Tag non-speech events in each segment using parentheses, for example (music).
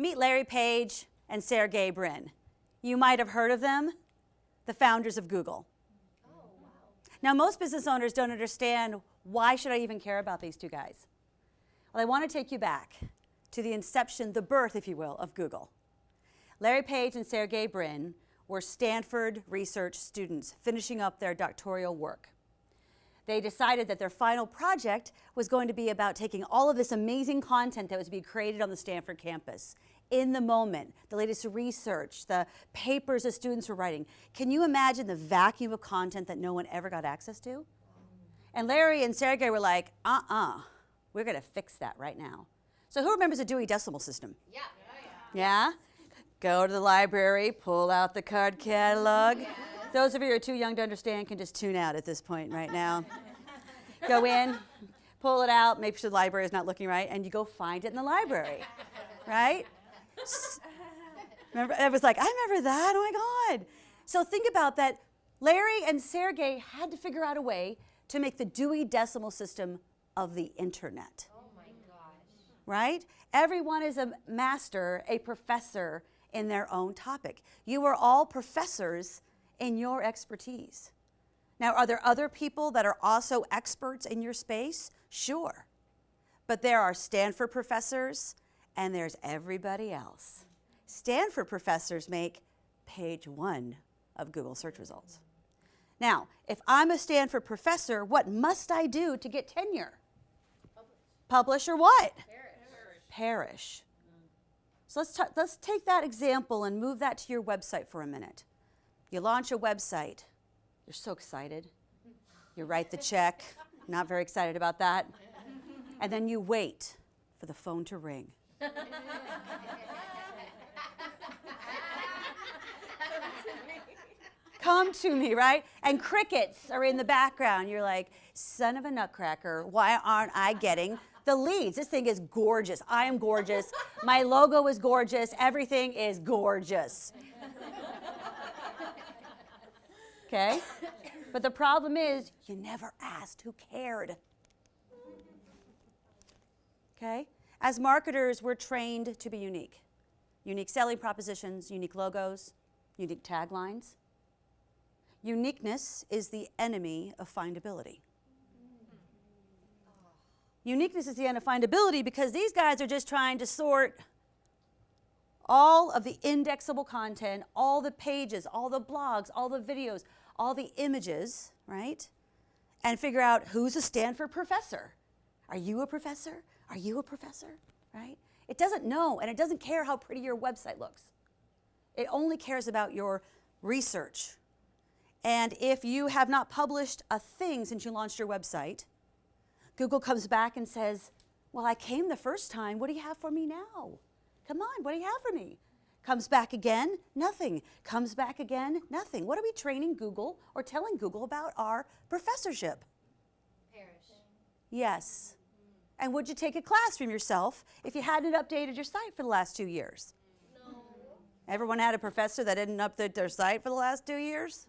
Meet Larry Page and Sergey Brin. You might have heard of them, the founders of Google. Oh, now, most business owners don't understand why should I even care about these two guys? Well, I want to take you back to the inception, the birth, if you will, of Google. Larry Page and Sergey Brin were Stanford research students finishing up their doctoral work. They decided that their final project was going to be about taking all of this amazing content that was being created on the Stanford campus in the moment, the latest research, the papers the students were writing. Can you imagine the vacuum of content that no one ever got access to? And Larry and Sergey were like, uh-uh, we're going to fix that right now. So who remembers the Dewey Decimal System? Yeah. Yeah? Go to the library, pull out the card catalog. Those of you who are too young to understand can just tune out at this point right now. (laughs) go in, pull it out, make sure the library is not looking right, and you go find it in the library, right? (laughs) Remember, I was like, I remember that, oh my God. So think about that. Larry and Sergey had to figure out a way to make the Dewey Decimal System of the internet. Oh my gosh. Right? Everyone is a master, a professor in their own topic. You are all professors in your expertise. Now, are there other people that are also experts in your space? Sure. But there are Stanford professors and there's everybody else. Stanford professors make page one of Google search results. Now, if I'm a Stanford professor, what must I do to get tenure? Publish, Publish or what? Perish. Perish. So let's, let's take that example and move that to your website for a minute. You launch a website. You're so excited. You write the check. Not very excited about that. And then you wait for the phone to ring. Come to me, right? And crickets are in the background. You're like, son of a nutcracker, why aren't I getting the leads? This thing is gorgeous. I am gorgeous. My logo is gorgeous. Everything is gorgeous. Okay? But the problem is, you never asked who cared. Okay? As marketers, we're trained to be unique. Unique selling propositions, unique logos, unique taglines. Uniqueness is the enemy of findability. Uniqueness is the end of findability because these guys are just trying to sort all of the indexable content, all the pages, all the blogs, all the videos, all the images, right? And figure out who's a Stanford professor. Are you a professor? Are you a professor? Right? It doesn't know and it doesn't care how pretty your website looks. It only cares about your research. And if you have not published a thing since you launched your website, Google comes back and says, well, I came the first time. What do you have for me now? Come on, what do you have for me? Comes back again, nothing. Comes back again, nothing. What are we training Google or telling Google about our professorship? Perish. Yes. And would you take a class from yourself if you hadn't updated your site for the last two years? No. Everyone had a professor that didn't update their site for the last two years?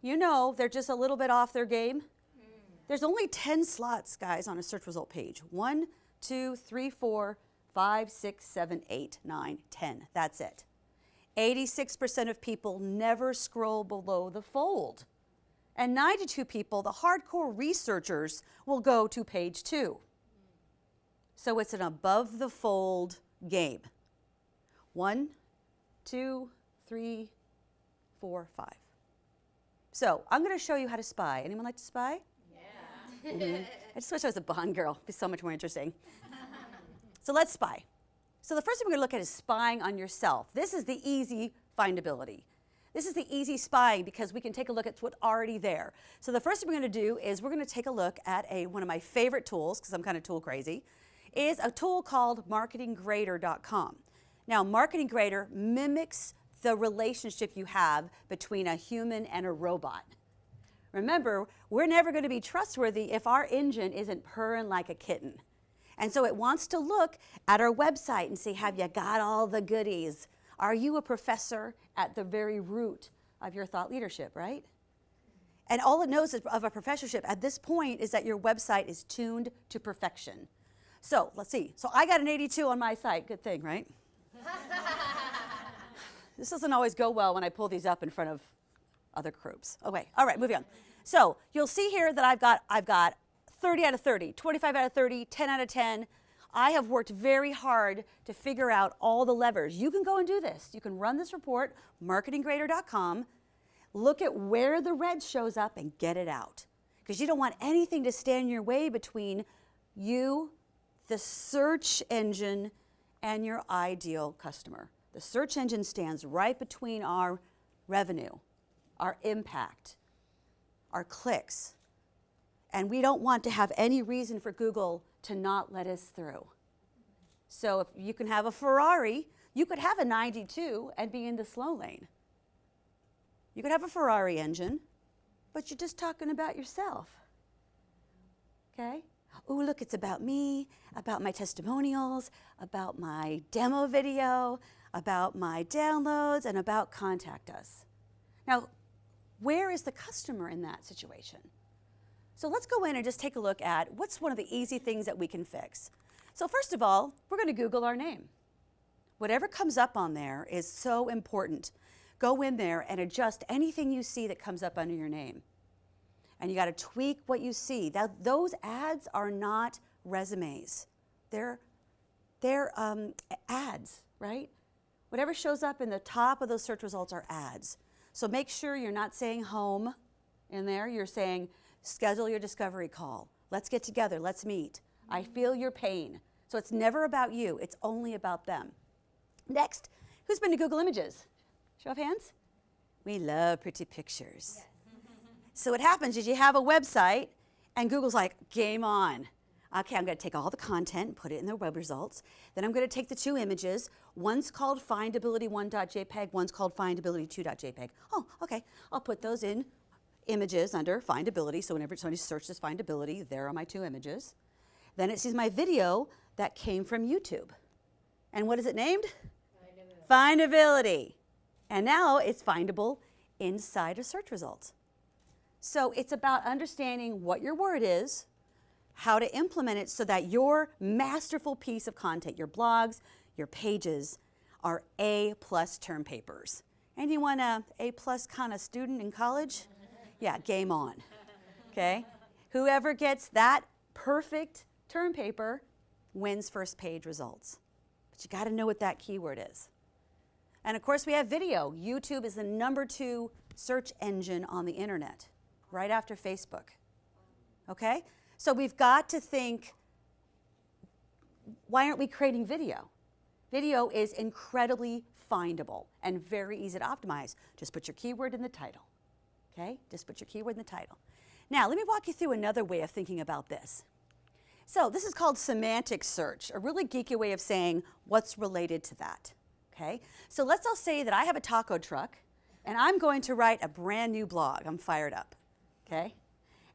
You know they're just a little bit off their game. Hmm. There's only 10 slots, guys, on a search result page. One, two, three, four, five, six, seven, eight, nine, 10. That's it. 86% of people never scroll below the fold. And 92 people, the hardcore researchers, will go to page two. So it's an above the fold game. One, two, three, four, five. So I'm going to show you how to spy. Anyone like to spy? Yeah. Mm -hmm. I just wish I was a Bond girl. It'd be so much more interesting. So let's spy. So the first thing we're going to look at is spying on yourself. This is the easy findability. This is the easy spying because we can take a look at what's already there. So the first thing we're going to do is we're going to take a look at a, one of my favorite tools, because I'm kind of tool crazy, is a tool called marketinggrader.com. Now, Marketing Grader mimics the relationship you have between a human and a robot. Remember, we're never going to be trustworthy if our engine isn't purring like a kitten. And so it wants to look at our website and see, have you got all the goodies? Are you a professor at the very root of your thought leadership, right? And all it knows of a professorship at this point is that your website is tuned to perfection. So let's see. So I got an 82 on my site. Good thing, right? (laughs) this doesn't always go well when I pull these up in front of other groups. Okay, all right, moving on. So you'll see here that I've got, I've got 30 out of 30, 25 out of 30, 10 out of 10. I have worked very hard to figure out all the levers. You can go and do this. You can run this report, marketinggrader.com, look at where the red shows up and get it out. Because you don't want anything to stand in your way between you, the search engine, and your ideal customer. The search engine stands right between our revenue, our impact, our clicks. And we don't want to have any reason for Google to not let us through. So if you can have a Ferrari, you could have a 92 and be in the slow lane. You could have a Ferrari engine, but you're just talking about yourself. Okay? Oh, look, it's about me, about my testimonials, about my demo video, about my downloads, and about contact us. Now, where is the customer in that situation? So let's go in and just take a look at what's one of the easy things that we can fix. So first of all, we're going to Google our name. Whatever comes up on there is so important. Go in there and adjust anything you see that comes up under your name. And you got to tweak what you see. That, those ads are not resumes. They're, they're um, ads, right? Whatever shows up in the top of those search results are ads. So make sure you're not saying home in there. You're saying schedule your discovery call. Let's get together. Let's meet. I feel your pain. So it's never about you. It's only about them. Next, who's been to Google Images? Show of hands. We love pretty pictures. Yes. (laughs) so what happens is you have a website and Google's like, game on. Okay, I'm going to take all the content and put it in the web results. Then I'm going to take the two images. One's called findability1.jpg, one's called findability2.jpg. Oh, okay. I'll put those in images under findability. So whenever somebody searches findability, there are my two images. Then it sees my video that came from YouTube. And what is it named? Findability. Findability. And now it's findable inside a search results. So it's about understanding what your word is, how to implement it so that your masterful piece of content, your blogs, your pages, are A plus term papers. Anyone a A plus kind of student in college? Yeah, game on. Okay? Whoever gets that perfect term paper wins first page results. But you got to know what that keyword is. And of course, we have video. YouTube is the number two search engine on the internet, right after Facebook. Okay? So we've got to think why aren't we creating video? Video is incredibly findable and very easy to optimize. Just put your keyword in the title. Okay? Just put your keyword in the title. Now, let me walk you through another way of thinking about this. So this is called semantic search, a really geeky way of saying what's related to that. Okay? So let's all say that I have a taco truck and I'm going to write a brand new blog. I'm fired up. Okay?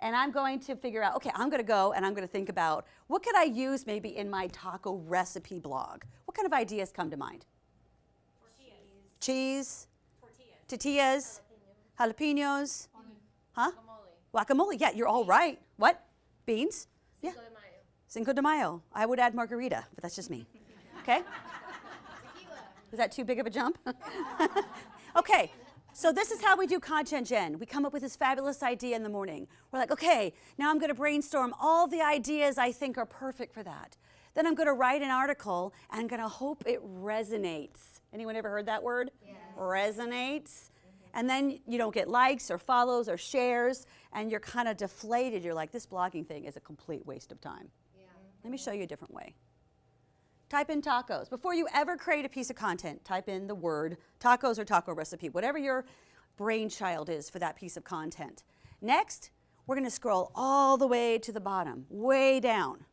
And I'm going to figure out, okay, I'm going to go and I'm going to think about what could I use maybe in my taco recipe blog? What kind of ideas come to mind? Tortillas. Cheese, Tortillas. tortillas, jalapenos, huh? Guacamole. Guacamole. Yeah, you're all right. What? Beans? Yeah. Cinco de Mayo. Cinco de Mayo. I would add margarita, but that's just me. (laughs) Okay? Tequila. Was that too big of a jump? (laughs) okay, so this is how we do content gen. We come up with this fabulous idea in the morning. We're like, okay, now I'm going to brainstorm all the ideas I think are perfect for that. Then I'm going to write an article and I'm going to hope it resonates. Anyone ever heard that word? Yes. Resonates. And then you don't get likes or follows or shares, and you're kind of deflated. You're like, this blogging thing is a complete waste of time. Yeah. Let me show you a different way. Type in tacos. Before you ever create a piece of content, type in the word tacos or taco recipe, whatever your brainchild is for that piece of content. Next, we're going to scroll all the way to the bottom, way down.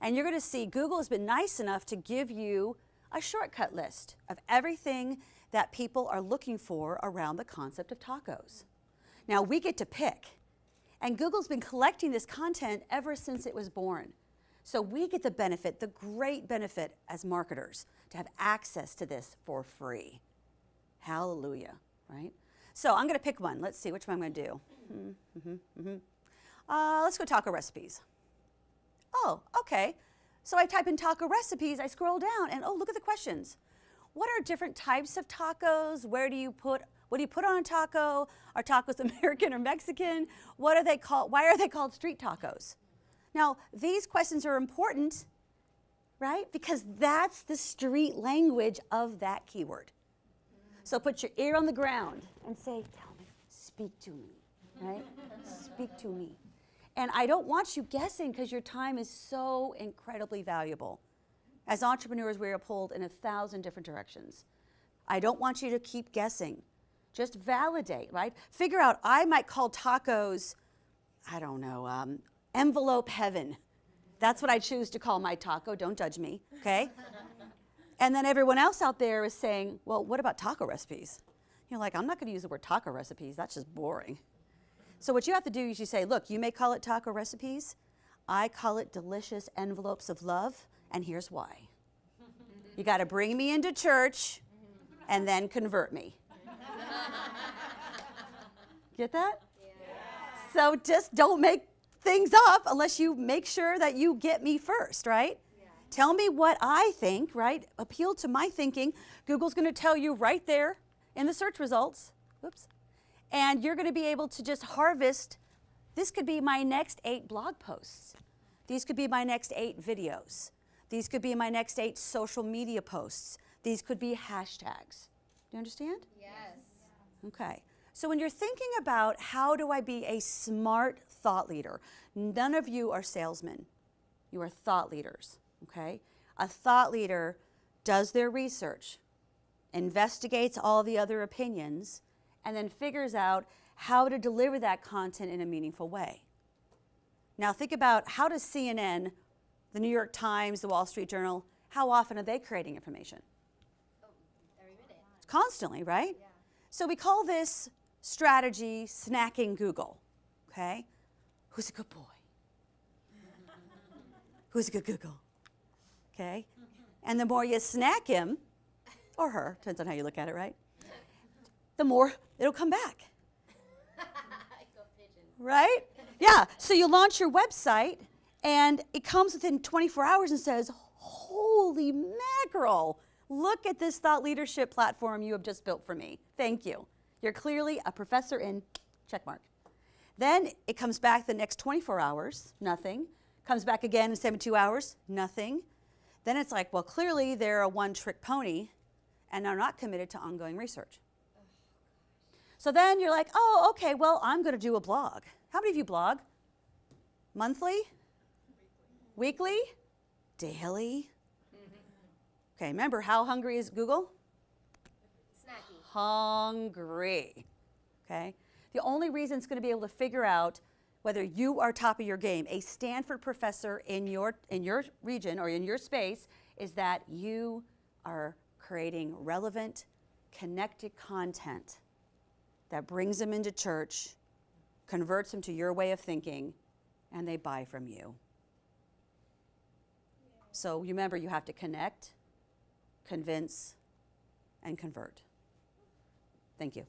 And you're going to see Google has been nice enough to give you a shortcut list of everything that people are looking for around the concept of tacos. Now, we get to pick. And Google's been collecting this content ever since it was born. So we get the benefit, the great benefit as marketers, to have access to this for free. Hallelujah, right? So I'm going to pick one. Let's see which one I'm going to do. Mm-hmm, mm-hmm. Uh, let's go taco recipes. Oh, okay. So I type in taco recipes, I scroll down, and oh, look at the questions. What are different types of tacos? Where do you put what do you put on a taco? Are tacos (laughs) American or Mexican? What are they called? Why are they called street tacos? Now, these questions are important, right? Because that's the street language of that keyword. So put your ear on the ground and say, Tell me, speak to me, right? (laughs) speak to me. And I don't want you guessing because your time is so incredibly valuable. As entrepreneurs, we are pulled in a thousand different directions. I don't want you to keep guessing. Just validate, right? Figure out, I might call tacos, I don't know, um, envelope heaven. That's what I choose to call my taco. Don't judge me, okay? (laughs) and then everyone else out there is saying, well, what about taco recipes? You're like, I'm not going to use the word taco recipes. That's just boring. So what you have to do is you say, look, you may call it taco recipes. I call it delicious envelopes of love, and here's why. You got to bring me into church and then convert me. Get that? So just don't make things up unless you make sure that you get me first, right? Tell me what I think, right? Appeal to my thinking. Google's going to tell you right there in the search results. Whoops. And you're going to be able to just harvest. This could be my next eight blog posts. These could be my next eight videos. These could be my next eight social media posts. These could be hashtags. Do you understand? Yes. Okay. So when you're thinking about how do I be a smart thought leader, none of you are salesmen. You are thought leaders, okay? A thought leader does their research, investigates all the other opinions, and then figures out how to deliver that content in a meaningful way. Now think about how does CNN, the New York Times, the Wall Street Journal, how often are they creating information? Every minute. Constantly, right? Yeah. So we call this strategy snacking Google. Okay? Who's a good boy? (laughs) Who's a good Google? Okay? And the more you snack him, or her, depends on how you look at it, right? The more it'll come back, (laughs) right? Yeah. So you launch your website, and it comes within 24 hours and says, Holy mackerel! Look at this thought leadership platform you have just built for me. Thank you. You're clearly a professor in check mark. Then it comes back the next 24 hours, nothing. Comes back again in 72 hours, nothing. Then it's like, well, clearly they're a one trick pony and are not committed to ongoing research. So then you're like, oh, okay, well, I'm going to do a blog. How many of you blog? Monthly? Weekly? Daily? Mm-hmm. Okay, remember how hungry is Google? Snacky. hungry. Okay? The only reason it's going to be able to figure out whether you are top of your game, a Stanford professor in your in your region or in your space, is that you are creating relevant, connected content that brings them into church, converts them to your way of thinking, and they buy from you. So remember, you have to connect, convince, and convert. Thank you.